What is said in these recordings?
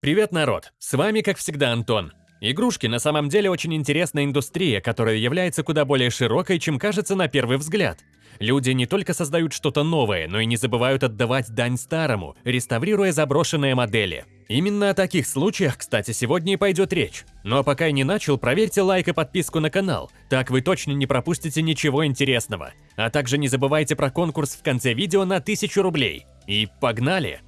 Привет, народ! С вами, как всегда, Антон. Игрушки на самом деле очень интересная индустрия, которая является куда более широкой, чем кажется на первый взгляд. Люди не только создают что-то новое, но и не забывают отдавать дань старому, реставрируя заброшенные модели. Именно о таких случаях, кстати, сегодня и пойдет речь. А пока я не начал, проверьте лайк и подписку на канал, так вы точно не пропустите ничего интересного. А также не забывайте про конкурс в конце видео на 1000 рублей. И погнали!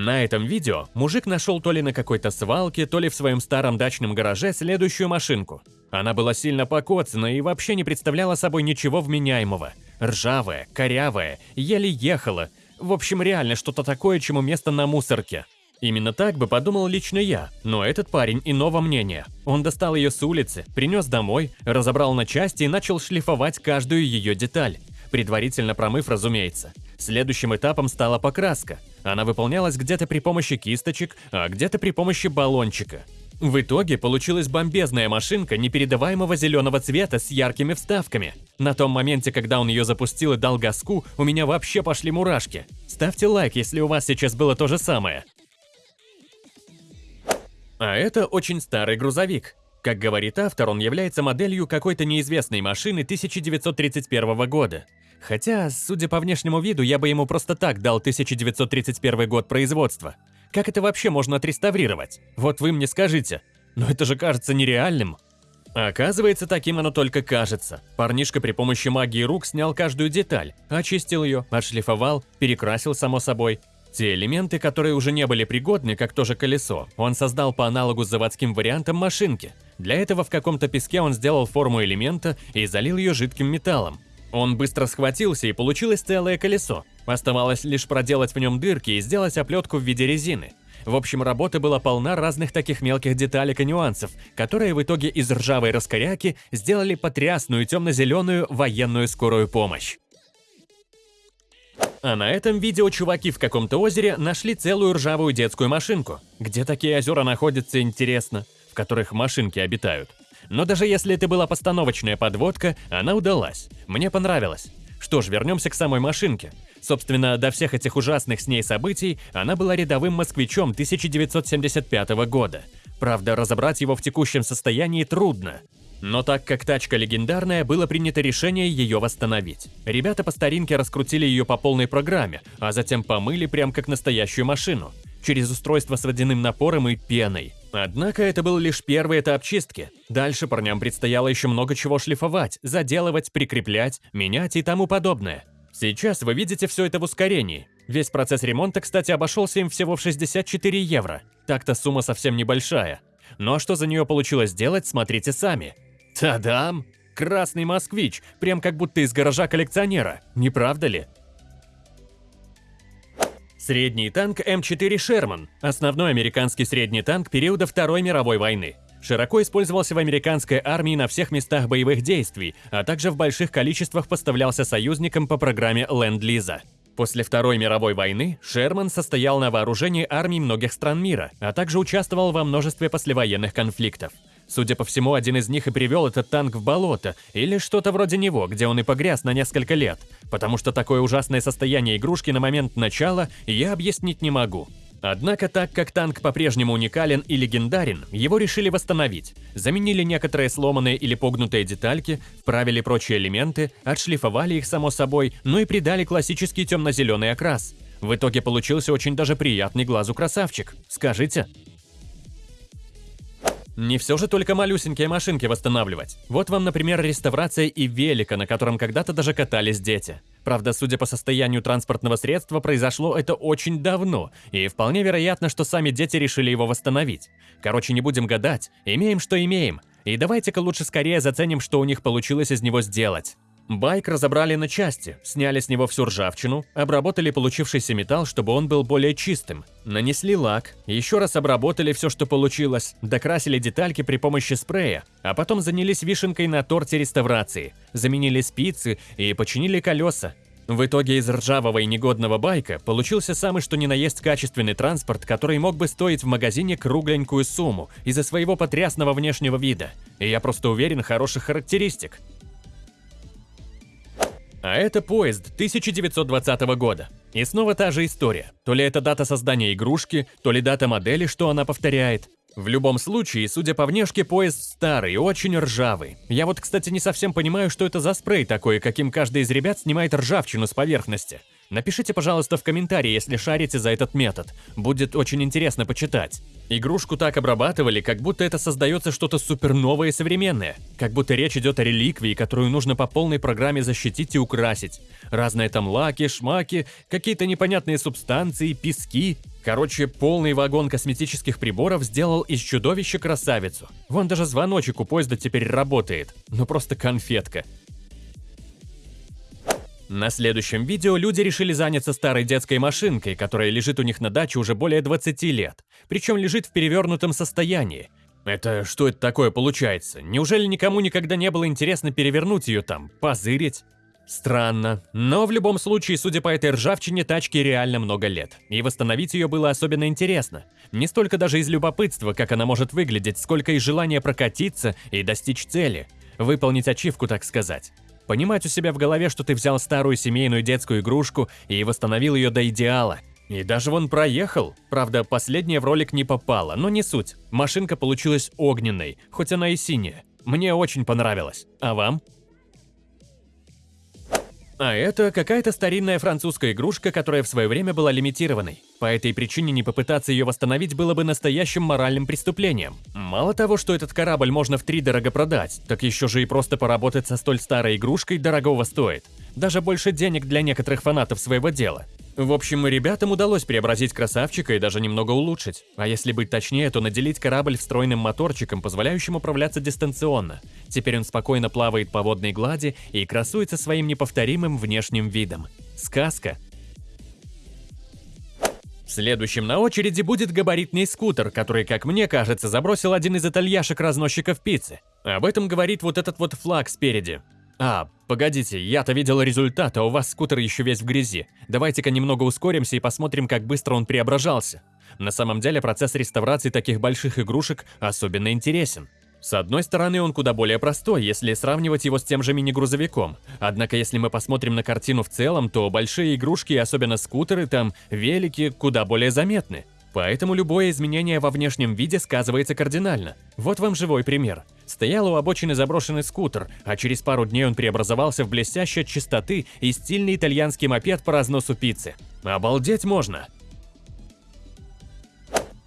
На этом видео мужик нашел то ли на какой-то свалке, то ли в своем старом дачном гараже следующую машинку. Она была сильно покоцана и вообще не представляла собой ничего вменяемого. Ржавая, корявая, еле ехала. В общем, реально что-то такое, чему место на мусорке. Именно так бы подумал лично я, но этот парень иного мнения. Он достал ее с улицы, принес домой, разобрал на части и начал шлифовать каждую ее деталь. Предварительно промыв, разумеется. Следующим этапом стала покраска. Она выполнялась где-то при помощи кисточек, а где-то при помощи баллончика. В итоге получилась бомбезная машинка непередаваемого зеленого цвета с яркими вставками. На том моменте, когда он ее запустил и дал газку, у меня вообще пошли мурашки. Ставьте лайк, если у вас сейчас было то же самое. А это очень старый грузовик. Как говорит автор, он является моделью какой-то неизвестной машины 1931 года. Хотя, судя по внешнему виду, я бы ему просто так дал 1931 год производства. Как это вообще можно отреставрировать? Вот вы мне скажите. Но это же кажется нереальным. Оказывается, таким оно только кажется. Парнишка при помощи магии рук снял каждую деталь, очистил ее, отшлифовал, перекрасил само собой. Те элементы, которые уже не были пригодны, как то же колесо, он создал по аналогу с заводским вариантом машинки. Для этого в каком-то песке он сделал форму элемента и залил ее жидким металлом. Он быстро схватился и получилось целое колесо. Оставалось лишь проделать в нем дырки и сделать оплетку в виде резины. В общем, работа была полна разных таких мелких деталек и нюансов, которые в итоге из ржавой раскоряки сделали потрясную темно-зеленую военную скорую помощь. А на этом видео чуваки в каком-то озере нашли целую ржавую детскую машинку. Где такие озера находятся, интересно, в которых машинки обитают. Но даже если это была постановочная подводка, она удалась. Мне понравилось. Что ж, вернемся к самой машинке. Собственно, до всех этих ужасных с ней событий она была рядовым москвичом 1975 года. Правда, разобрать его в текущем состоянии трудно. Но так как тачка легендарная, было принято решение ее восстановить. Ребята по старинке раскрутили ее по полной программе, а затем помыли прям как настоящую машину. Через устройство с водяным напором и пеной. Однако это был лишь первый этап чистки. Дальше парням предстояло еще много чего шлифовать, заделывать, прикреплять, менять и тому подобное. Сейчас вы видите все это в ускорении. Весь процесс ремонта, кстати, обошелся им всего в 64 евро. Так-то сумма совсем небольшая. Но что за нее получилось сделать, смотрите сами. Тадам! Красный москвич, прям как будто из гаража коллекционера, не правда ли? Средний танк М4 «Шерман» – основной американский средний танк периода Второй мировой войны. Широко использовался в американской армии на всех местах боевых действий, а также в больших количествах поставлялся союзникам по программе Ленд-Лиза. После Второй мировой войны Шерман состоял на вооружении армий многих стран мира, а также участвовал во множестве послевоенных конфликтов. Судя по всему, один из них и привел этот танк в болото, или что-то вроде него, где он и погряз на несколько лет, потому что такое ужасное состояние игрушки на момент начала я объяснить не могу. Однако, так как танк по-прежнему уникален и легендарен, его решили восстановить. Заменили некоторые сломанные или погнутые детальки, вправили прочие элементы, отшлифовали их само собой, ну и придали классический темно-зеленый окрас. В итоге получился очень даже приятный глазу красавчик. Скажите? Не все же только малюсенькие машинки восстанавливать. Вот вам, например, реставрация и велика, на котором когда-то даже катались дети. Правда, судя по состоянию транспортного средства, произошло это очень давно, и вполне вероятно, что сами дети решили его восстановить. Короче, не будем гадать, имеем, что имеем. И давайте-ка лучше скорее заценим, что у них получилось из него сделать. Байк разобрали на части, сняли с него всю ржавчину, обработали получившийся металл, чтобы он был более чистым, нанесли лак, еще раз обработали все, что получилось, докрасили детальки при помощи спрея, а потом занялись вишенкой на торте реставрации, заменили спицы и починили колеса. В итоге из ржавого и негодного байка получился самый что ни на есть качественный транспорт, который мог бы стоить в магазине кругленькую сумму из-за своего потрясного внешнего вида. И я просто уверен хороших характеристик. А это поезд 1920 года. И снова та же история. То ли это дата создания игрушки, то ли дата модели, что она повторяет. В любом случае, судя по внешке, поезд старый, очень ржавый. Я вот, кстати, не совсем понимаю, что это за спрей такой, каким каждый из ребят снимает ржавчину с поверхности. Напишите, пожалуйста, в комментарии, если шарите за этот метод. Будет очень интересно почитать. Игрушку так обрабатывали, как будто это создается что-то суперновое и современное. Как будто речь идет о реликвии, которую нужно по полной программе защитить и украсить. Разные там лаки, шмаки, какие-то непонятные субстанции, пески. Короче, полный вагон косметических приборов сделал из чудовища красавицу. Вон даже звоночек у поезда теперь работает. Ну просто конфетка. На следующем видео люди решили заняться старой детской машинкой, которая лежит у них на даче уже более 20 лет, причем лежит в перевернутом состоянии. Это что это такое получается? Неужели никому никогда не было интересно перевернуть ее там, позырить? Странно. Но в любом случае, судя по этой ржавчине, тачке реально много лет. И восстановить ее было особенно интересно. Не столько даже из любопытства, как она может выглядеть, сколько из желания прокатиться и достичь цели. Выполнить ачивку, так сказать. Понимать у себя в голове, что ты взял старую семейную детскую игрушку и восстановил ее до идеала. И даже вон проехал. Правда, последняя в ролик не попала, но не суть. Машинка получилась огненной, хоть она и синяя. Мне очень понравилось. А вам? А это какая-то старинная французская игрушка, которая в свое время была лимитированной. По этой причине не попытаться ее восстановить было бы настоящим моральным преступлением. Мало того, что этот корабль можно в три дорого продать, так еще же и просто поработать со столь старой игрушкой дорогого стоит. Даже больше денег для некоторых фанатов своего дела. В общем, ребятам удалось преобразить красавчика и даже немного улучшить. А если быть точнее, то наделить корабль встроенным моторчиком, позволяющим управляться дистанционно. Теперь он спокойно плавает по водной глади и красуется своим неповторимым внешним видом. Сказка. Следующим на очереди будет габаритный скутер, который, как мне кажется, забросил один из итальяшек-разносчиков пиццы. Об этом говорит вот этот вот флаг спереди. А, погодите, я-то видел результат, а у вас скутер еще весь в грязи. Давайте-ка немного ускоримся и посмотрим, как быстро он преображался. На самом деле процесс реставрации таких больших игрушек особенно интересен. С одной стороны, он куда более простой, если сравнивать его с тем же мини-грузовиком. Однако, если мы посмотрим на картину в целом, то большие игрушки, особенно скутеры, там, велики, куда более заметны. Поэтому любое изменение во внешнем виде сказывается кардинально. Вот вам живой пример. Стоял у обочины заброшенный скутер, а через пару дней он преобразовался в блестящей от чистоты и стильный итальянский мопед по разносу пиццы. Обалдеть можно!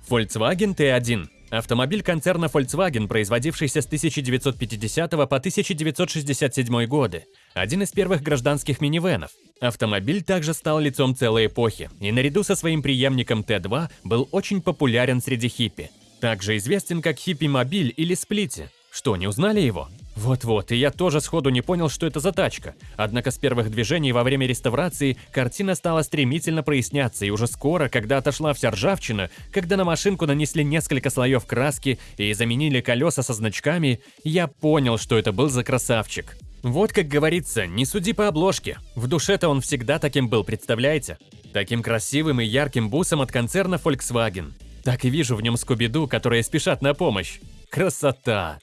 Volkswagen T1 Автомобиль концерна Volkswagen, производившийся с 1950 по 1967 годы. Один из первых гражданских минивенов. Автомобиль также стал лицом целой эпохи, и наряду со своим преемником Т2 был очень популярен среди хиппи. Также известен как хиппи-мобиль или сплити. Что, не узнали его? Вот-вот, и я тоже сходу не понял, что это за тачка. Однако с первых движений во время реставрации картина стала стремительно проясняться, и уже скоро, когда отошла вся ржавчина, когда на машинку нанесли несколько слоев краски и заменили колеса со значками, я понял, что это был за красавчик. Вот как говорится, не суди по обложке. В душе-то он всегда таким был, представляете? Таким красивым и ярким бусом от концерна Volkswagen. Так и вижу в нем Скуби-Ду, которые спешат на помощь. Красота!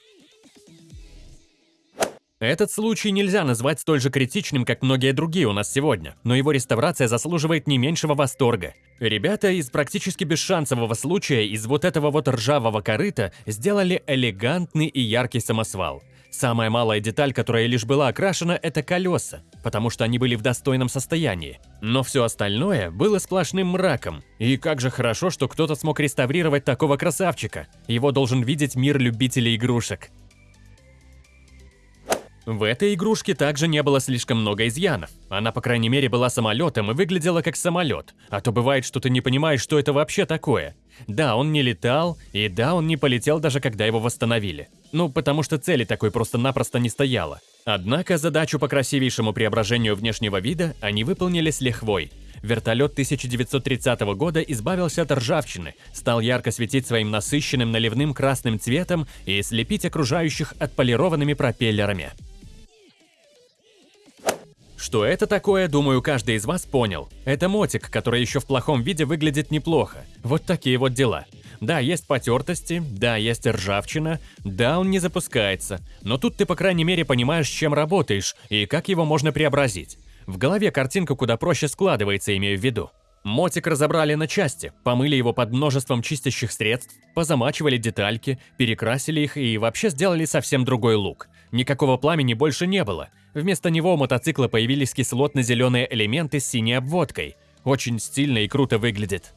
Этот случай нельзя назвать столь же критичным, как многие другие у нас сегодня, но его реставрация заслуживает не меньшего восторга. Ребята из практически бесшансового случая из вот этого вот ржавого корыта сделали элегантный и яркий самосвал. Самая малая деталь, которая лишь была окрашена, это колеса, потому что они были в достойном состоянии. Но все остальное было сплошным мраком. И как же хорошо, что кто-то смог реставрировать такого красавчика. Его должен видеть мир любителей игрушек. В этой игрушке также не было слишком много изъянов. Она, по крайней мере, была самолетом и выглядела как самолет. А то бывает, что ты не понимаешь, что это вообще такое. Да, он не летал, и да, он не полетел даже когда его восстановили. Ну, потому что цели такой просто-напросто не стояло. Однако задачу по красивейшему преображению внешнего вида они выполнили с лихвой. Вертолет 1930 года избавился от ржавчины, стал ярко светить своим насыщенным наливным красным цветом и слепить окружающих отполированными пропеллерами. Что это такое, думаю, каждый из вас понял. Это мотик, который еще в плохом виде выглядит неплохо. Вот такие вот дела. Да, есть потертости, да, есть ржавчина, да, он не запускается. Но тут ты, по крайней мере, понимаешь, с чем работаешь и как его можно преобразить. В голове картинка куда проще складывается, имею в виду. Мотик разобрали на части, помыли его под множеством чистящих средств, позамачивали детальки, перекрасили их и вообще сделали совсем другой лук. Никакого пламени больше не было. Вместо него у мотоцикла появились кислотно-зеленые элементы с синей обводкой. Очень стильно и круто выглядит.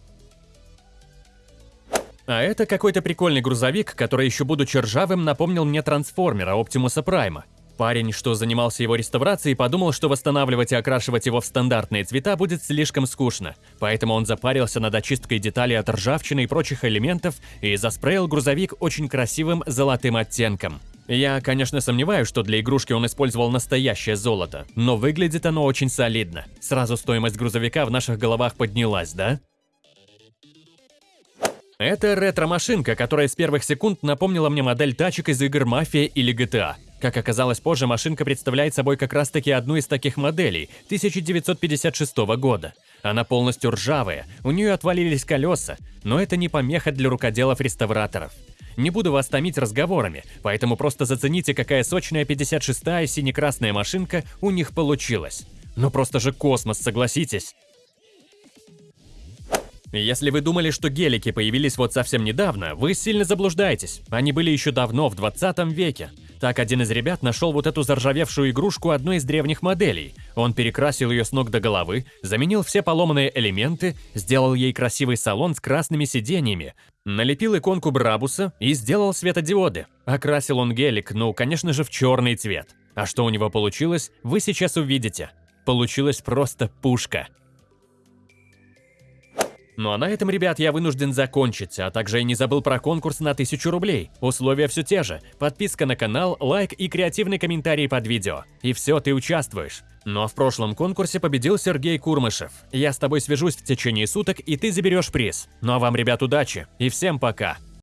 А это какой-то прикольный грузовик, который еще будучи ржавым напомнил мне трансформера Оптимуса Прайма. Парень, что занимался его реставрацией, подумал, что восстанавливать и окрашивать его в стандартные цвета будет слишком скучно, поэтому он запарился над очисткой деталей от ржавчины и прочих элементов и заспрейл грузовик очень красивым золотым оттенком. Я, конечно, сомневаюсь, что для игрушки он использовал настоящее золото, но выглядит оно очень солидно. Сразу стоимость грузовика в наших головах поднялась, да? Это ретро-машинка, которая с первых секунд напомнила мне модель тачек из игр «Мафия» или GTA. Как оказалось позже, машинка представляет собой как раз-таки одну из таких моделей 1956 года. Она полностью ржавая, у нее отвалились колеса, но это не помеха для рукоделов-реставраторов. Не буду вас томить разговорами, поэтому просто зацените, какая сочная 56-я сине-красная машинка у них получилась. Ну просто же космос, согласитесь. Если вы думали, что гелики появились вот совсем недавно, вы сильно заблуждаетесь. Они были еще давно, в 20 веке. Так один из ребят нашел вот эту заржавевшую игрушку одной из древних моделей. Он перекрасил ее с ног до головы, заменил все поломанные элементы, сделал ей красивый салон с красными сиденьями, налепил иконку Брабуса и сделал светодиоды. Окрасил он гелик, ну, конечно же, в черный цвет. А что у него получилось, вы сейчас увидите. Получилась просто пушка. Ну а на этом, ребят, я вынужден закончить, а также я не забыл про конкурс на 1000 рублей. Условия все те же. Подписка на канал, лайк и креативный комментарий под видео. И все, ты участвуешь. Но в прошлом конкурсе победил Сергей Курмышев. Я с тобой свяжусь в течение суток, и ты заберешь приз. Ну а вам, ребят, удачи и всем пока!